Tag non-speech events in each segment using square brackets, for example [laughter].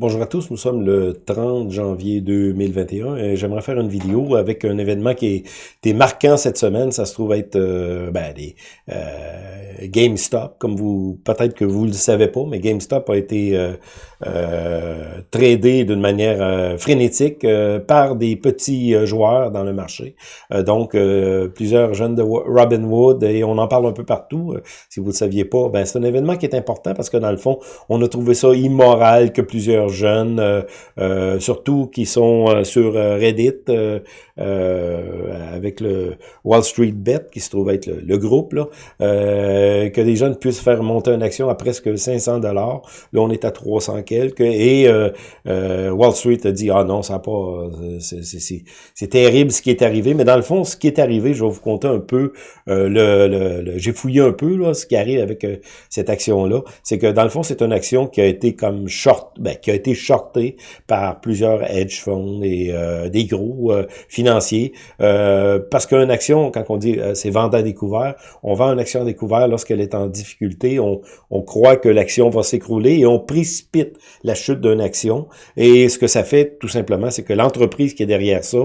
Bonjour à tous, nous sommes le 30 janvier 2021 et j'aimerais faire une vidéo avec un événement qui est, marquant cette semaine. Ça se trouve être euh, ben, les, euh, GameStop, comme vous peut-être que vous le savez pas, mais GameStop a été euh, euh tradé d'une manière euh, frénétique par des petits joueurs dans le marché. donc, plusieurs jeunes de Robinwood et on en parle un peu partout. si vous ne le saviez pas, ben, c'est un événement qui est important parce que dans le fond, on a trouvé ça immoral que plusieurs jeunes, euh, euh, surtout qui sont euh, sur Reddit, avec le Wall Street Bet, qui se trouve être le, groupe, là, que les jeunes puissent faire monter une action à presque 500 dollars. Là, on est à 300 quelques. Et Wall Street a dit, ah non, ça pas... C'est terrible ce qui est arrivé. Mais dans le fond, ce qui est arrivé, je vais vous compter un peu, le, j'ai fouillé un peu là, ce qui arrive avec cette action-là. C'est que dans le fond, c'est une action qui a été comme short, ben, qui a été shorté par plusieurs hedge funds et euh, des gros euh, financiers. Euh, parce qu'une action, quand on dit c'est vendre à découvert, on vend une action à découvert lorsqu'elle est en difficulté. On, on croit que l'action va s'écrouler et on précipite la chute d'une action. Et ce que ça fait, tout simplement, c'est que l'entreprise qui est derrière ça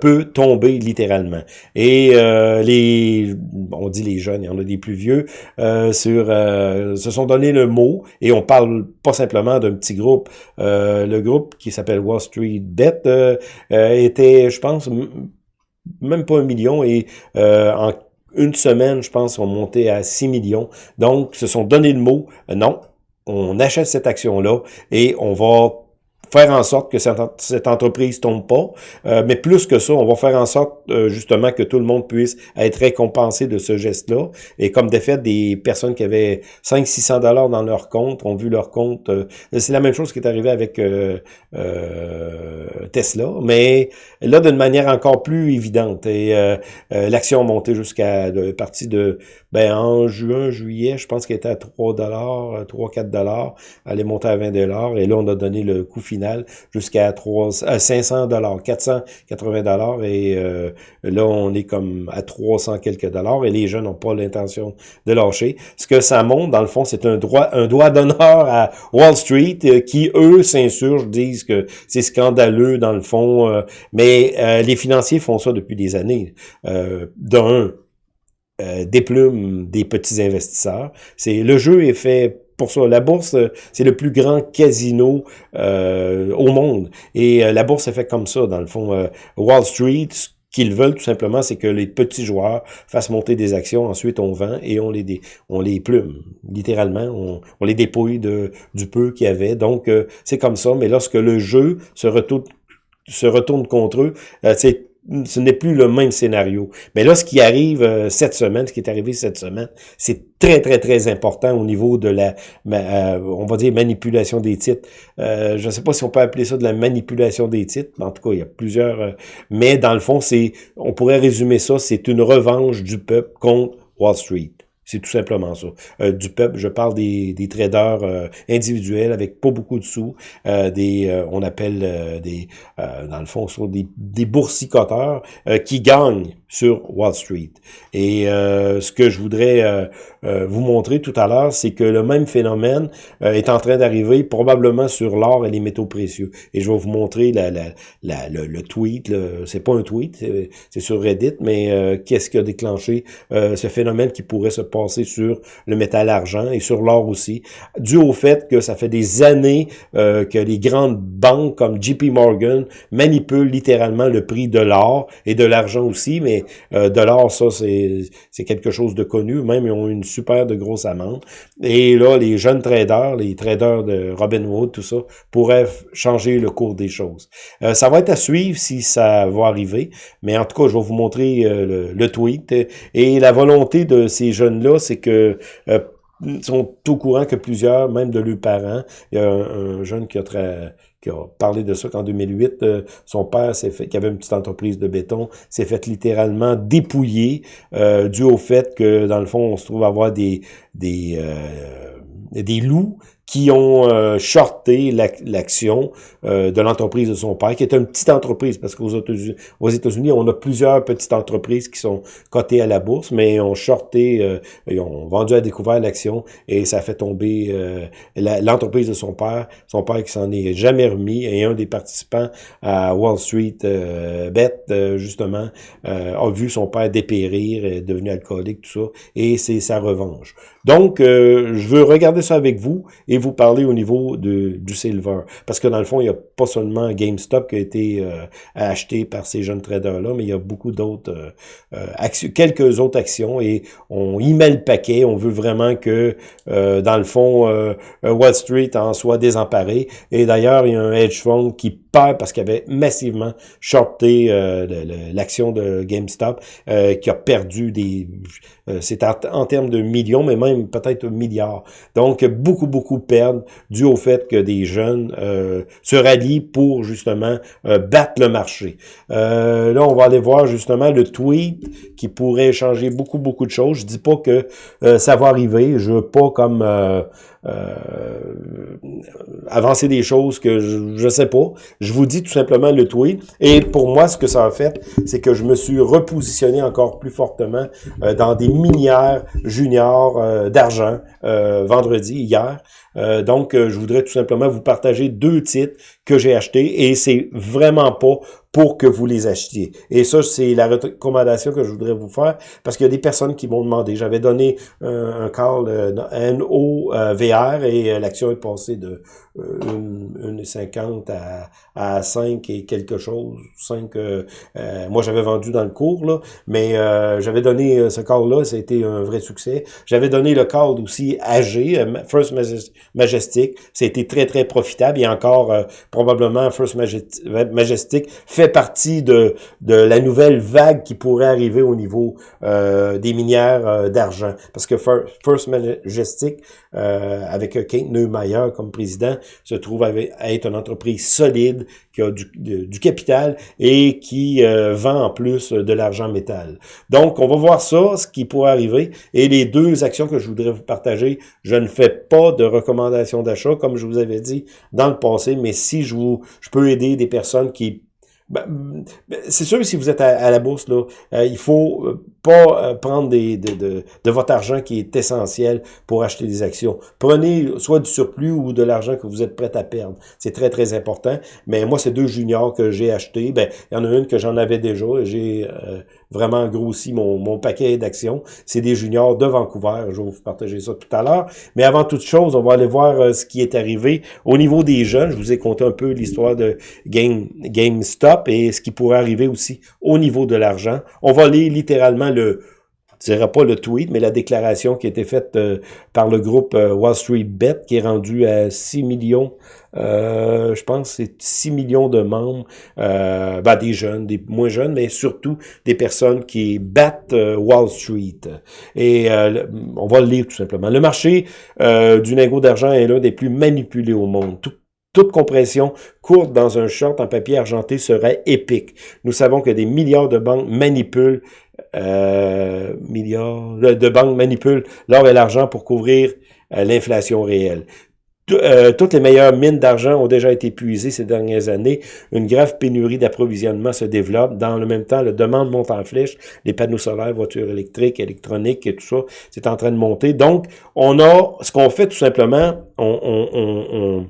peut tomber littéralement. Et les, on dit les jeunes, il y en a des plus vieux, sur, se sont donné le mot et on parle pas simplement d'un petit groupe le groupe qui s'appelle Wall Street Bet euh, euh, était, je pense, même pas un million et en une semaine, je pense, on montait à 6 millions. Donc, se sont donné le mot, non, on achète cette action-là et on va faire en sorte que cette, entreprise tombe pas. Euh, mais plus que ça, on va faire en sorte euh, justement que tout le monde puisse être récompensé de ce geste-là. Et comme de fait, des personnes qui avaient 500-600 dollars dans leur compte ont vu leur compte. Euh, c'est la même chose qui est arrivé avec Tesla, mais là d'une manière encore plus évidente. Et l'action a monté jusqu'à partie de ben en juin, juillet, je pense qu'elle était à 3 dollars, 3-4 dollars. Elle est montée à 20 dollars. Et là, on a donné le coût final jusqu'à 500 dollars, 480 dollars et euh, là on est comme à 300 quelques dollars et les jeunes n'ont pas l'intention de lâcher. Ce que ça montre dans le fond, c'est un droit un doigt d'honneur à Wall Street euh, qui eux s'insurgent, disent que c'est scandaleux dans le fond, euh, mais les financiers font ça depuis des années. D'un, déplument des petits investisseurs. C'est le jeu est fait pour ça. La bourse, euh, c'est le plus grand casino euh, au monde. Et euh, la bourse est faite comme ça, dans le fond. Wall Street, ce qu'ils veulent tout simplement, c'est que les petits joueurs fassent monter des actions, ensuite on vend et on les, on les plume, littéralement, on, les dépouille de, du peu qu'il y avait. Donc, c'est comme ça, mais lorsque le jeu se retourne, se retourne contre eux, c'est ce n'est plus le même scénario. Mais là, ce qui arrive euh, cette semaine, ce qui est arrivé cette semaine, c'est très, très, très important au niveau de la, euh, on va dire, manipulation des titres. Euh, je ne sais pas si on peut appeler ça de la manipulation des titres, mais en tout cas, il y a plusieurs... mais dans le fond, c'est, on pourrait résumer ça, c'est une revanche du peuple contre Wall Street. C'est tout simplement ça. Euh, du peuple, je parle des, des traders euh, individuels avec pas beaucoup de sous, euh, des, on appelle des, dans le fond, des, des boursicoteurs qui gagnent sur Wall Street. Et ce que je voudrais vous montrer tout à l'heure, c'est que le même phénomène est en train d'arriver probablement sur l'or et les métaux précieux. Et je vais vous montrer la, la, la le, tweet. C'est pas un tweet, c'est sur Reddit, mais qu'est-ce qui a déclenché ce phénomène qui pourrait se passer sur le métal argent et sur l'or aussi, dû au fait que ça fait des années euh, que les grandes banques comme JP Morgan manipulent littéralement le prix de l'or et de l'argent aussi, mais euh, de l'or, ça, c'est quelque chose de connu, même ils ont une super de grosse amende. Et là, les jeunes traders, les traders de Robinhood, tout ça, pourraient changer le cours des choses. Euh, ça va être à suivre si ça va arriver, mais en tout cas, je vais vous montrer le, le tweet et la volonté de ces jeunes là c'est que euh, sont au courant que plusieurs, même de leurs parents, il y a un, jeune qui a, parlé de ça qu'en 2008, euh, son père fait, qui avait une petite entreprise de béton, s'est fait littéralement dépouiller euh, dû au fait que, dans le fond, on se trouve avoir des loups qui ont euh, shorté l'action euh, de l'entreprise de son père, qui est une petite entreprise, parce qu'aux États-Unis, on a plusieurs petites entreprises qui sont cotées à la bourse, mais ont shorté, euh, ils ont vendu à découvert l'action et ça fait tomber euh, l'entreprise de son père, son père qui s'en est jamais remis, et un des participants à Wall Street Bet, justement, a vu son père dépérir, est devenu alcoolique, tout ça, et c'est sa revanche. Donc, je veux regarder ça avec vous vous parler au niveau de, du silver. Parce que dans le fond, il n'y a pas seulement GameStop qui a été euh, acheté par ces jeunes traders-là, mais il y a beaucoup d'autres euh, euh actions, quelques autres actions et on y met le paquet. On veut vraiment que, dans le fond, Wall Street en soit désemparé. Et d'ailleurs, il y a un hedge fund qui perd parce qu'il avait massivement shorté l'action de GameStop, qui a perdu des... C'est en, en, termes de millions, mais même peut-être milliards. Donc, beaucoup, beaucoup perdent dû au fait que des jeunes euh, se rallient pour justement euh, battre le marché. Euh, là, on va aller voir justement le tweet qui pourrait changer beaucoup, beaucoup de choses. Je dis pas que ça va arriver. Je veux pas comme avancer des choses que je, je sais pas. Je vous dis tout simplement le tweet. Et pour moi, ce que ça a fait, c'est que je me suis repositionné encore plus fortement dans des minières juniors d'argent vendredi, hier. Euh, donc, euh, je voudrais tout simplement vous partager deux titres que j'ai achetés et c'est vraiment pas pour que vous les achetiez. Et ça, c'est la recommandation que je voudrais vous faire parce qu'il y a des personnes qui m'ont demandé. J'avais donné un call euh, NOVR et l'action est passée de 1,50 à, à 5 et quelque chose. 5, moi, j'avais vendu dans le cours, là, mais j'avais donné ce call-là, ça a été un vrai succès. J'avais donné le call aussi AG, First Majestic. C'était très, très profitable. Et encore, euh, probablement, First Majestic partie de, de la nouvelle vague qui pourrait arriver au niveau euh, des minières euh, d'argent. Parce que First Majestic, avec Kate Neumeyer comme président, se trouve à être une entreprise solide, qui a du, du capital et qui vend en plus de l'argent métal. Donc, on va voir ça, ce qui pourrait arriver. Et les deux actions que je voudrais vous partager, je ne fais pas de recommandation d'achat, comme je vous avais dit dans le passé, mais si je vous, je peux aider des personnes qui ben, ben, c'est sûr, si vous êtes à, la bourse, là, euh, il faut euh, pas euh, prendre des, de, de, de, votre argent qui est essentiel pour acheter des actions. Prenez soit du surplus ou de l'argent que vous êtes prêt à perdre. C'est très, très important. Mais moi, ces deux juniors que j'ai achetés, ben, il y en a une que j'en avais déjà. J'ai vraiment grossi mon, mon paquet d'actions. C'est des juniors de Vancouver. Je vais vous partager ça tout à l'heure. Mais avant toute chose, on va aller voir ce qui est arrivé au niveau des jeunes. Je vous ai conté un peu l'histoire de Game, GameStop et ce qui pourrait arriver aussi au niveau de l'argent. On va lire littéralement le, je dirais pas le tweet, mais la déclaration qui a été faite euh, par le groupe euh, Wall Street Bet, qui est rendu à 6 millions, euh, je pense c'est 6 millions de membres, ben, des jeunes, des moins jeunes, mais surtout des personnes qui battent Wall Street. Et on va le lire tout simplement. Le marché du lingot d'argent est l'un des plus manipulés au monde. Tout toute compression courte dans un short en papier argenté serait épique. Nous savons que des milliards de banques manipulent euh, milliards de banques manipulent l'or et l'argent pour couvrir euh, l'inflation réelle. Euh, toutes les meilleures mines d'argent ont déjà été puisées ces dernières années. Une grave pénurie d'approvisionnement se développe. Dans le même temps, la demande monte en flèche. Les panneaux solaires, voitures électriques, électroniques et tout ça, c'est en train de monter. Donc, on a, ce qu'on fait tout simplement, on, on, on on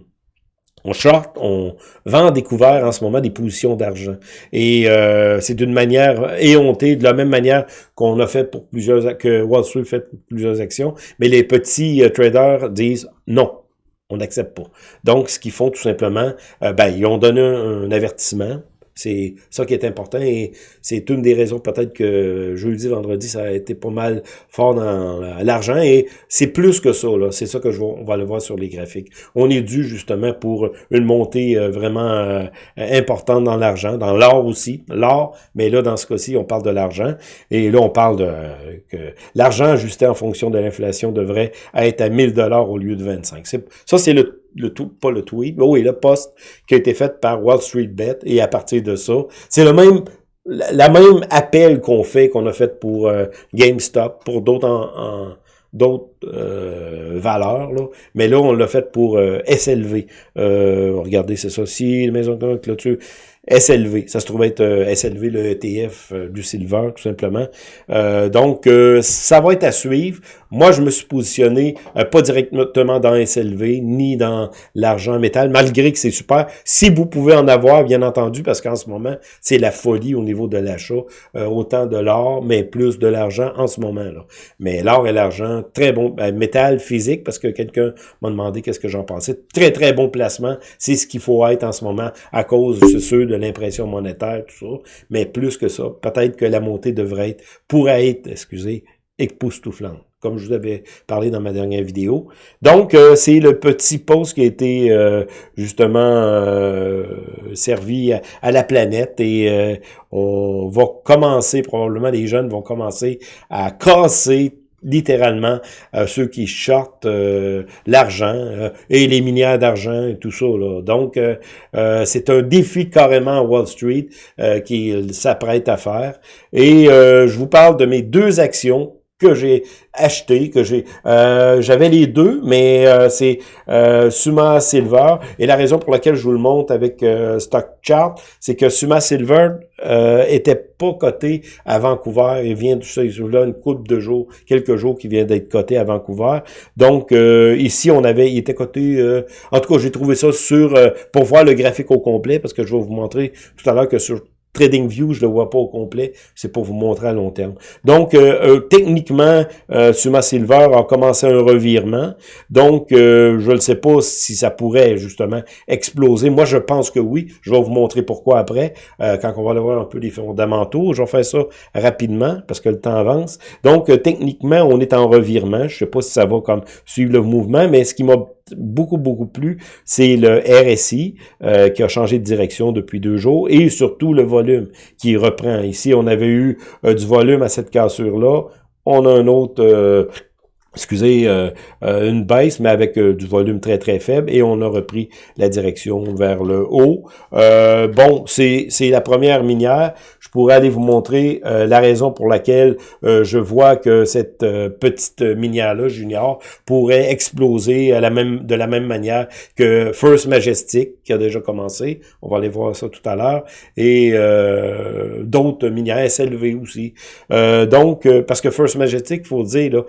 short, on vend découvert en ce moment des positions d'argent. Et euh, c'est d'une manière éhontée, de la même manière qu'on a fait pour plusieurs, que Wall Street fait pour plusieurs actions. Mais les petits euh, traders disent non, on n'accepte pas. Donc, ce qu'ils font tout simplement, euh, ben, ils ont donné un avertissement. C'est ça qui est important et c'est une des raisons peut-être que jeudi, vendredi, ça a été pas mal fort dans l'argent et c'est plus que ça. C'est ça que je vais, on va le voir sur les graphiques. On est dû justement pour une montée euh, vraiment euh, importante dans l'argent, dans l'or aussi, l'or, mais là dans ce cas-ci, on parle de l'argent et là on parle de que l'argent ajusté en fonction de l'inflation devrait être à 1000 dollars au lieu de 25. Ça c'est le le tout, pas le tweet, mais oui, le post qui a été fait par Wall Street Bet, et à partir de ça, c'est le même, la, même appel qu'on fait, qu'on a fait pour euh, GameStop, pour d'autres en, d'autres valeur, là. mais là, on l'a fait pour SLV. regardez, c'est ça. Si maison de clôture SLV. Ça se trouve être euh, SLV, le ETF euh, du silver, tout simplement. Euh, donc, ça va être à suivre. Moi, je me suis positionné pas directement dans SLV, ni dans l'argent métal, malgré que c'est super. Si vous pouvez en avoir, bien entendu, parce qu'en ce moment, c'est la folie au niveau de l'achat. autant de l'or, mais plus de l'argent en ce moment. là. Mais l'or et l'argent, très bon. Ben, métal physique, parce que quelqu'un m'a demandé qu'est-ce que j'en pensais. Très, très bon placement. C'est ce qu'il faut être en ce moment à cause, de ceux de l'impression monétaire, tout ça, mais plus que ça, peut-être que la montée devrait être, pourrait être, excusez, époustouflante comme je vous avais parlé dans ma dernière vidéo. Donc, euh, c'est le petit post qui a été euh, justement euh, servi à, la planète et on va commencer, probablement les jeunes vont commencer à casser littéralement euh, ceux qui shortent euh, l'argent euh, et les minières d'argent et tout ça. Là. Donc, c'est un défi carrément à Wall Street qu'il s'apprête à faire. Et je vous parle de mes deux actions que j'ai acheté, que j'ai, euh, j'avais les deux, mais euh, c'est euh, Suma Silver. Et la raison pour laquelle je vous le montre avec Stock Chart, c'est que Suma Silver était pas coté à Vancouver. Il vient de là une coupe de jours, quelques jours qui vient d'être coté à Vancouver. Donc ici, on avait, il était coté. en tout cas, j'ai trouvé ça sur pour voir le graphique au complet, parce que je vais vous montrer tout à l'heure que sur TradingView, je le vois pas au complet, c'est pour vous montrer à long terme. Donc, euh, euh, techniquement, euh, Suma Silver a commencé un revirement. Donc, je ne sais pas si ça pourrait justement exploser. Moi, je pense que oui. Je vais vous montrer pourquoi après, quand on va aller voir un peu les fondamentaux. Je vais faire ça rapidement parce que le temps avance. Donc, techniquement, on est en revirement. Je sais pas si ça va comme suivre le mouvement, mais ce qui m'a beaucoup, beaucoup plus, c'est le RSI euh, qui a changé de direction depuis deux jours et surtout le volume qui reprend. Ici, on avait eu euh, du volume à cette cassure-là. On a un autre euh, excusez, euh, euh, une baisse, mais avec euh, du volume très, très faible, et on a repris la direction vers le haut. bon, c'est la première minière. Je pourrais aller vous montrer la raison pour laquelle je vois que cette petite minière-là, Junior, pourrait exploser de la même manière que First Majestic, qui a déjà commencé. On va aller voir ça tout à l'heure. Et d'autres minières, SLV aussi. donc, parce que First Majestic, faut dire, là,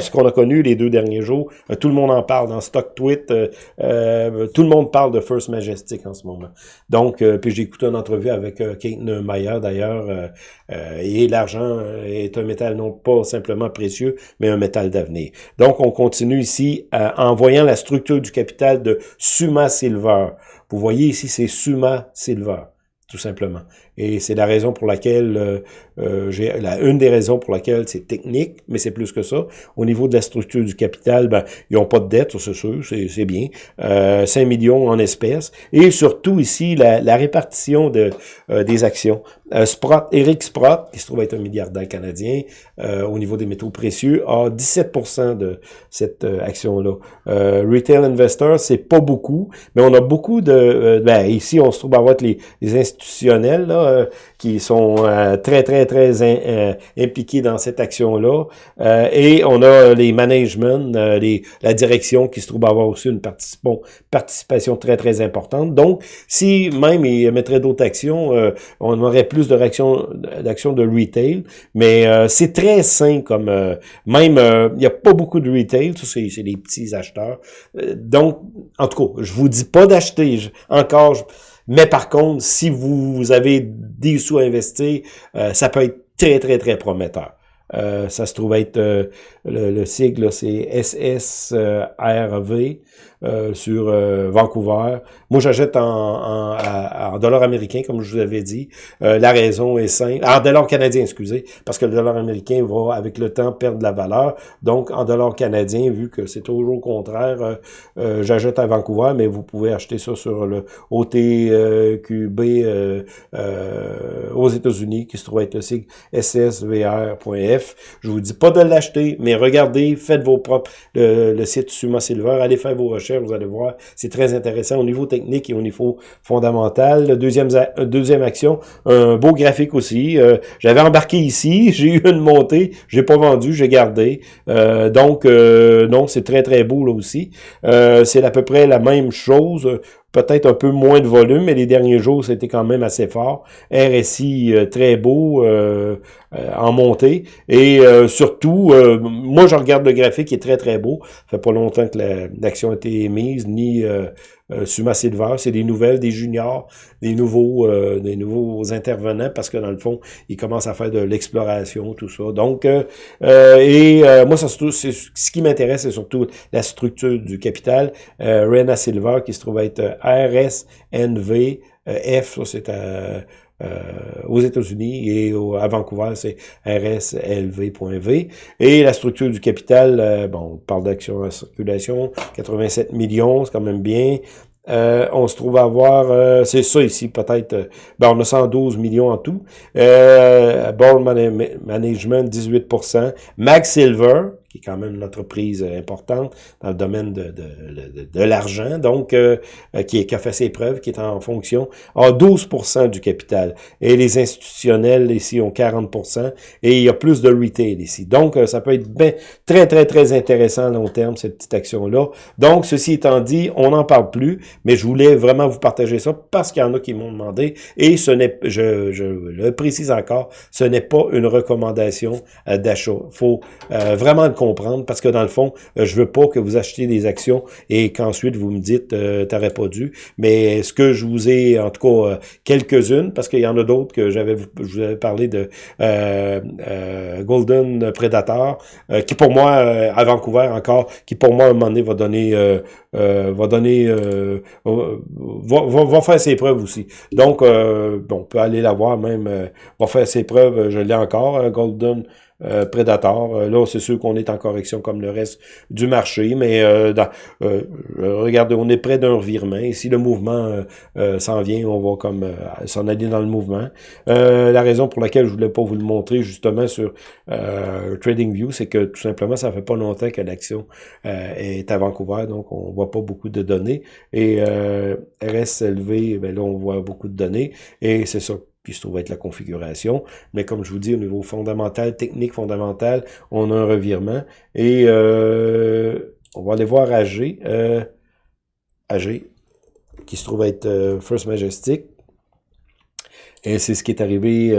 ce qu'on a connu les deux derniers jours. Euh, tout le monde en parle dans Stock Tweet. Euh, euh, tout le monde parle de First Majestic en ce moment. Donc, puis j'ai écouté une entrevue avec Kate Meyer d'ailleurs. et l'argent est un métal non pas simplement précieux, mais un métal d'avenir. Donc, on continue ici en voyant la structure du capital de Suma Silver. Vous voyez ici, c'est Suma Silver tout simplement. Et c'est la raison pour laquelle, euh, euh j'ai la, une des raisons pour laquelle c'est technique, mais c'est plus que ça. Au niveau de la structure du capital, ben, ils n'ont pas de dette, c'est sûr, c'est bien. Euh, 5 millions en espèces. Et surtout ici, la, la répartition de, euh, des actions. Euh, Sprott, Eric Sprott, qui se trouve être un milliardaire canadien euh, au niveau des métaux précieux, a 17% de cette action-là. Retail Investor, c'est pas beaucoup, mais on a beaucoup de... ben, ici, on se trouve à avoir les, les institutionnels, là, euh, qui sont euh, très, très, très euh, impliqués dans cette action-là. et on a les managements, les, la direction qui se trouve avoir aussi une participation très, très importante. Donc, si même ils mettraient d'autres actions, on aurait plus de réactions d'actions de retail. Mais c'est très sain comme... même, il n'y a pas beaucoup de retail, c'est les petits acheteurs. donc, en tout cas, je vous dis pas d'acheter. Encore... Mais par contre, si vous avez des sous à investir, euh, ça peut être très, très, très prometteur. Euh, ça se trouve être euh, le, le, sigle, c'est SSRV. Euh, sur euh, Vancouver. Moi, j'achète en, en, en, dollars américains, comme je vous avais dit. Euh, la raison est simple. En dollars canadiens, excusez, parce que le dollar américain va, avec le temps, perdre de la valeur. Donc, en dollars canadiens, vu que c'est toujours au contraire, j'achète à Vancouver, mais vous pouvez acheter ça sur le OTQB aux États-Unis, qui se trouve être le sigle ssvr.f. Je vous dis pas de l'acheter, mais regardez, faites vos propres, le, le site Suma Silver, allez faire vos recherches vous allez voir, c'est très intéressant au niveau technique et au niveau fondamental. Deuxième, deuxième action, un beau graphique aussi. Euh, j'avais embarqué ici, [laughs] j'ai eu une montée, j'ai pas vendu, j'ai gardé. Euh, donc, euh, non, c'est très, très beau là aussi. c'est à peu près la même chose peut-être un peu moins de volume, mais les derniers jours, c'était quand même assez fort. RSI euh, très beau euh, euh, en montée. Et surtout, moi, je regarde le graphique, qui est très, très beau. Ça fait pas longtemps que l'action a été émise, ni euh, Suma Silver, c'est des nouvelles, des juniors, des nouveaux, euh, des nouveaux intervenants, parce que dans le fond, ils commencent à faire de l'exploration, tout ça. Donc, euh, et moi, ça, c'est, ce qui m'intéresse, c'est surtout la structure du capital. Rena Silver, qui se trouve être RSNV, F, ça c'est euh, aux États-Unis et à Vancouver, c'est RSLV.V. Et la structure du capital, euh, bon, on parle d'action en circulation, 87 millions, c'est quand même bien. Euh, on se trouve à avoir, c'est ça ici, peut-être, ben on a 112 millions en tout. Euh, Management, 18%. Mag Silver, qui est quand même une entreprise euh, importante dans le domaine de, de, de, l'argent, donc euh, euh, qui, qui, a fait ses preuves, qui est en fonction, a 12% du capital. Et les institutionnels ici ont 40% et il y a plus de retail ici. Donc, ça peut être bien, très, très, très intéressant à long terme, cette petite action-là. Donc, ceci étant dit, on n'en parle plus, mais je voulais vraiment vous partager ça parce qu'il y en a qui m'ont demandé, et ce n'est, je, je le précise encore, ce n'est pas une recommandation d'achat. Il faut vraiment comprendre parce que dans le fond, euh, je veux pas que vous achetiez des actions et qu'ensuite vous me dites euh, t'aurais pas dû. Mais ce que je vous ai, en tout cas, euh, quelques-unes, parce qu'il y en a d'autres que j'avais je vous avais parlé de euh, Golden Predator, qui pour moi, à Vancouver encore, qui pour moi à un moment donné va donner va donner va, va, va, faire ses preuves aussi. Donc, on peut aller la voir même, va faire ses preuves, je l'ai encore, Golden euh. Euh, là, c'est sûr qu'on est en correction comme le reste du marché, mais euh, euh regardez, on est près d'un revirement. Si le mouvement s'en vient, on va comme s'en aller dans le mouvement. la raison pour laquelle je voulais pas vous le montrer justement sur TradingView, c'est que tout simplement, ça fait pas longtemps que l'action est à Vancouver, donc on voit pas beaucoup de données. Et RSLV, ben là, on voit beaucoup de données. Et c'est ça qui se trouve être la configuration. Mais comme je vous dis, au niveau fondamental, technique fondamental, on a un revirement. Et euh, on va aller voir AG, euh, AG, qui se trouve être euh, First Majestic. Et c'est ce qui est arrivé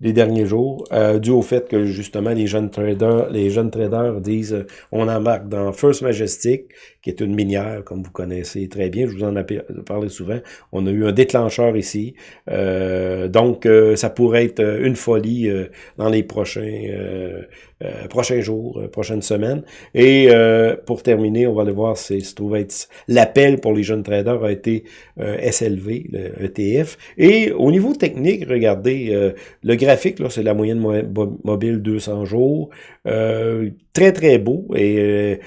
euh, les derniers jours, euh, dû au fait que justement les jeunes traders, les jeunes traders disent euh, on embarque dans First Majestic, qui est une minière, comme vous connaissez très bien, je vous en ai parlé souvent. On a eu un déclencheur ici. Euh, donc, ça pourrait être une folie dans les prochains euh, prochains jours, euh, prochaines semaines. Et euh, pour terminer, on va aller voir, c'est se trouve être l'appel pour les jeunes traders a été SLV, le ETF. Et au niveau technique, regardez, le graphique, là, c'est la moyenne mobile 200 jours. très, très beau. Et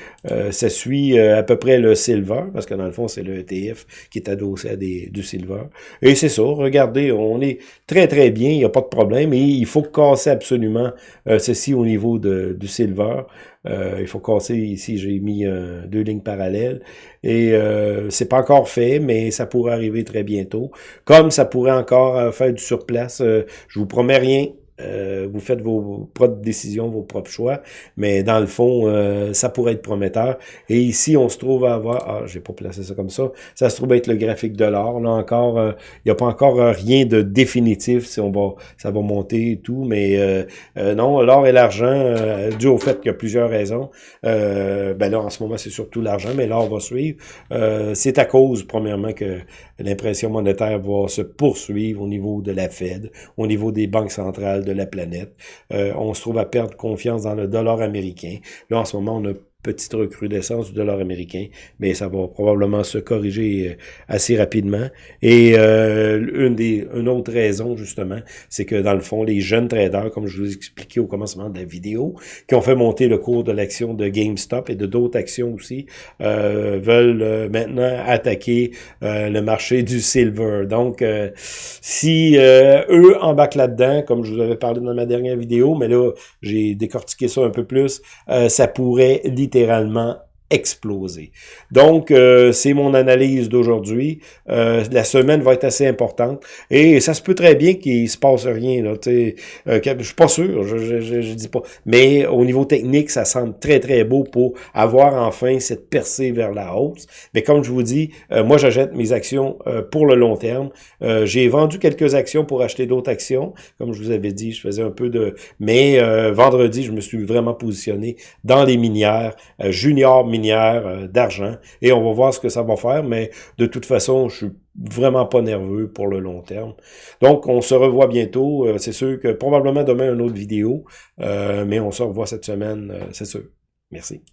ça suit à peu près le silver, parce que dans le fond, c'est le ETF qui est adossé à des, du silver. Et c'est ça, regardez, on est très, très bien, il n'y a pas de problème. Et il faut casser absolument ceci au niveau du silver. Euh, il faut casser ici, j'ai mis euh, deux lignes parallèles. Et euh, c'est pas encore fait, mais ça pourrait arriver très bientôt. Comme ça pourrait encore faire du surplace, je vous promets rien, euh, vous faites vos propres décisions, vos propres choix, mais dans le fond, euh, ça pourrait être prometteur. Et ici, on se trouve à avoir, ah, j'ai pas placé ça comme ça, ça se trouve être le graphique de l'or. Là encore, euh, il n'y a pas encore rien de définitif si on va, ça va monter et tout, mais non, l'or et l'argent, dû au fait qu'il y a plusieurs raisons. ben là, en ce moment, c'est surtout l'argent, mais l'or va suivre. c'est à cause, premièrement, que l'impression monétaire va se poursuivre au niveau de la Fed, au niveau des banques centrales de la planète. Euh, on se trouve à perdre confiance dans le dollar américain. Là, en ce moment, on a petite recrudescence du dollar américain, mais ça va probablement se corriger euh, assez rapidement. Et euh, une des une autre raison, justement, c'est que dans le fond, les jeunes traders, comme je vous ai expliqué au commencement de la vidéo, qui ont fait monter le cours de l'action de GameStop et de d'autres actions aussi, euh, veulent maintenant attaquer le marché du silver. Donc, si eux embarquent là-dedans, comme je vous avais parlé dans ma dernière vidéo, mais là, j'ai décortiqué ça un peu plus, ça pourrait littéralement exploser. Donc, euh, c'est mon analyse d'aujourd'hui. Euh, la semaine va être assez importante et ça se peut très bien qu'il se passe rien. Là, euh, je suis pas sûr, je, je, je, dis pas. Mais au niveau technique, ça semble très, très beau pour avoir enfin cette percée vers la hausse. Mais comme je vous dis, euh, moi, j'achète mes actions pour le long terme. J'ai vendu quelques actions pour acheter d'autres actions. Comme je vous avais dit, je faisais un peu de... Mais vendredi, je me suis vraiment positionné dans les minières, junior minières euh, d'argent, et on va voir ce que ça va faire, mais de toute façon, je suis vraiment pas nerveux pour le long terme. Donc, on se revoit bientôt. Euh, c'est sûr que probablement demain, une autre vidéo, euh, mais on se revoit cette semaine, c'est sûr. Merci.